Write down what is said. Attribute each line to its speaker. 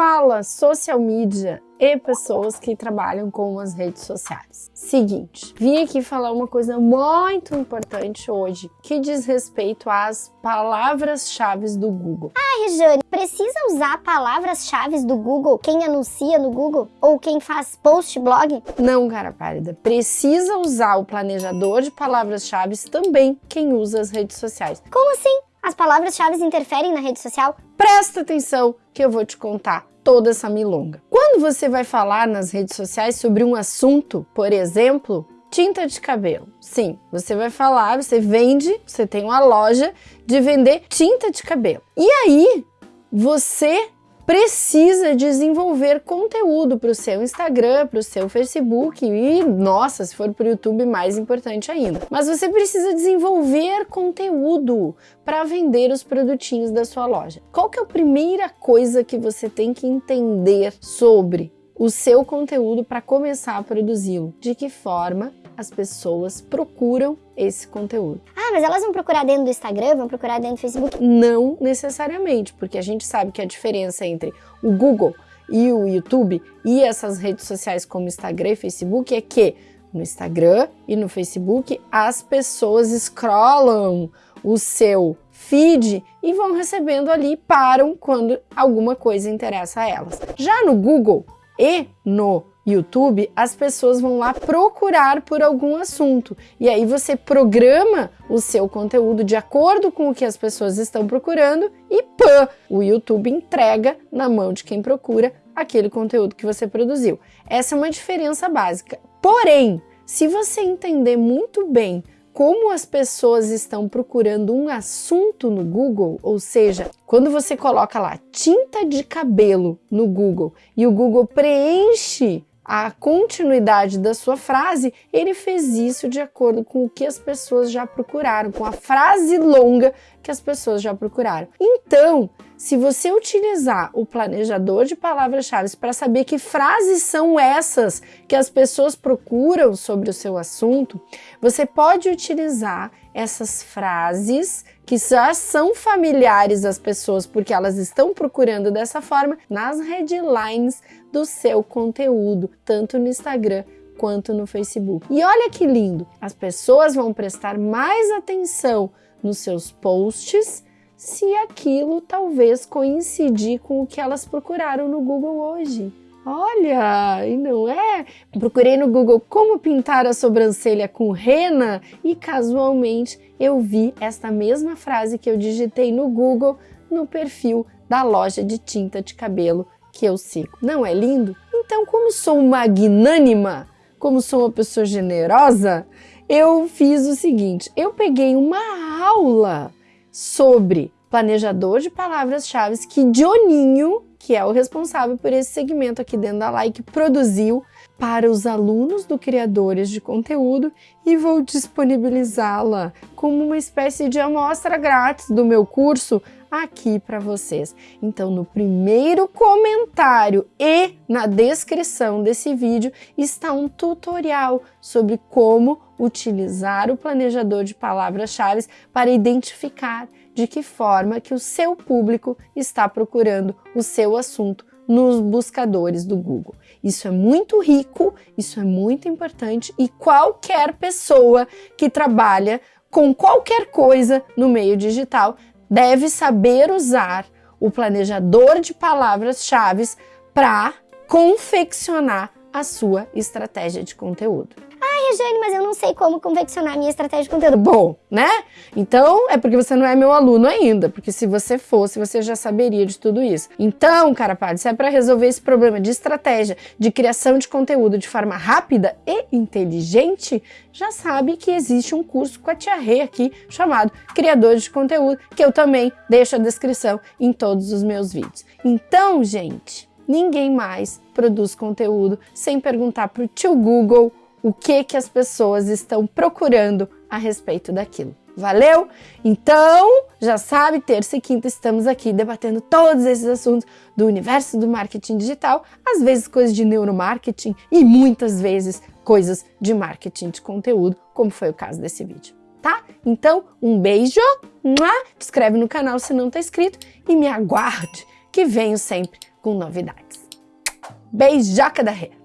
Speaker 1: Fala social media e pessoas que trabalham com as redes sociais. Seguinte, vim aqui falar uma coisa muito importante hoje, que diz respeito às palavras-chave do Google.
Speaker 2: Ah, Rejane, precisa usar palavras-chave do Google quem anuncia no Google? Ou quem faz post blog?
Speaker 1: Não, cara pálida. Precisa usar o planejador de palavras-chave também quem usa as redes sociais.
Speaker 2: Como assim? As palavras-chave interferem na rede social?
Speaker 1: Presta atenção que eu vou te contar toda essa milonga. Quando você vai falar nas redes sociais sobre um assunto, por exemplo, tinta de cabelo. Sim, você vai falar, você vende, você tem uma loja de vender tinta de cabelo. E aí, você precisa desenvolver conteúdo para o seu Instagram, para o seu Facebook e, nossa, se for para o YouTube, mais importante ainda. Mas você precisa desenvolver conteúdo para vender os produtinhos da sua loja. Qual que é a primeira coisa que você tem que entender sobre o seu conteúdo para começar a produzi-lo? De que forma as pessoas procuram esse conteúdo.
Speaker 2: Ah, mas elas vão procurar dentro do Instagram, vão procurar dentro do Facebook?
Speaker 1: Não necessariamente, porque a gente sabe que a diferença entre o Google e o YouTube e essas redes sociais como Instagram e Facebook é que no Instagram e no Facebook as pessoas scrollam o seu feed e vão recebendo ali, param quando alguma coisa interessa a elas. Já no Google e no YouTube, as pessoas vão lá procurar por algum assunto. E aí você programa o seu conteúdo de acordo com o que as pessoas estão procurando e pã, o YouTube entrega na mão de quem procura aquele conteúdo que você produziu. Essa é uma diferença básica. Porém, se você entender muito bem como as pessoas estão procurando um assunto no Google, ou seja, quando você coloca lá tinta de cabelo no Google e o Google preenche a continuidade da sua frase, ele fez isso de acordo com o que as pessoas já procuraram, com a frase longa que as pessoas já procuraram. Então, se você utilizar o planejador de palavras-chave para saber que frases são essas que as pessoas procuram sobre o seu assunto, você pode utilizar essas frases que já são familiares às pessoas porque elas estão procurando dessa forma nas headlines do seu conteúdo, tanto no Instagram quanto no Facebook. E olha que lindo, as pessoas vão prestar mais atenção nos seus posts se aquilo talvez coincidir com o que elas procuraram no Google hoje. Olha, e não é? Procurei no Google como pintar a sobrancelha com rena e casualmente eu vi esta mesma frase que eu digitei no Google no perfil da loja de tinta de cabelo que eu sigo. Não é lindo? Então, como sou magnânima, como sou uma pessoa generosa, eu fiz o seguinte, eu peguei uma aula sobre planejador de palavras-chave que Dioninho, que é o responsável por esse segmento aqui dentro da Like, produziu para os alunos do Criadores de Conteúdo e vou disponibilizá-la como uma espécie de amostra grátis do meu curso aqui para vocês. Então, no primeiro comentário e na descrição desse vídeo está um tutorial sobre como utilizar o planejador de palavras-chave para identificar de que forma que o seu público está procurando o seu assunto nos buscadores do Google. Isso é muito rico, isso é muito importante e qualquer pessoa que trabalha com qualquer coisa no meio digital deve saber usar o planejador de palavras-chave para confeccionar a sua estratégia de conteúdo.
Speaker 2: Mas eu não sei como confeccionar minha estratégia de conteúdo.
Speaker 1: Bom, né? Então é porque você não é meu aluno ainda, porque se você fosse, você já saberia de tudo isso. Então, cara se é para resolver esse problema de estratégia, de criação de conteúdo de forma rápida e inteligente, já sabe que existe um curso com a Tia Rê aqui chamado Criadores de Conteúdo, que eu também deixo a descrição em todos os meus vídeos. Então, gente, ninguém mais produz conteúdo sem perguntar para o tio Google o que que as pessoas estão procurando a respeito daquilo. Valeu? Então, já sabe, terça e quinta estamos aqui debatendo todos esses assuntos do universo do marketing digital, às vezes coisas de neuromarketing e muitas vezes coisas de marketing de conteúdo, como foi o caso desse vídeo, tá? Então, um beijo, te inscreve no canal se não está inscrito e me aguarde que venho sempre com novidades. Beijoca da Rê!